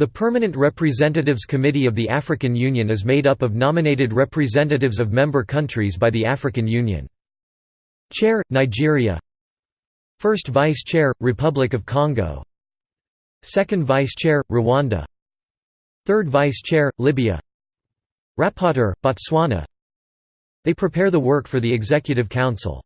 The Permanent Representatives Committee of the African Union is made up of nominated representatives of member countries by the African Union. Chair – Nigeria. First Vice Chair – Republic of Congo. Second Vice Chair – Rwanda. Third Vice Chair – Libya. Rapporteur – Botswana. They prepare the work for the Executive Council.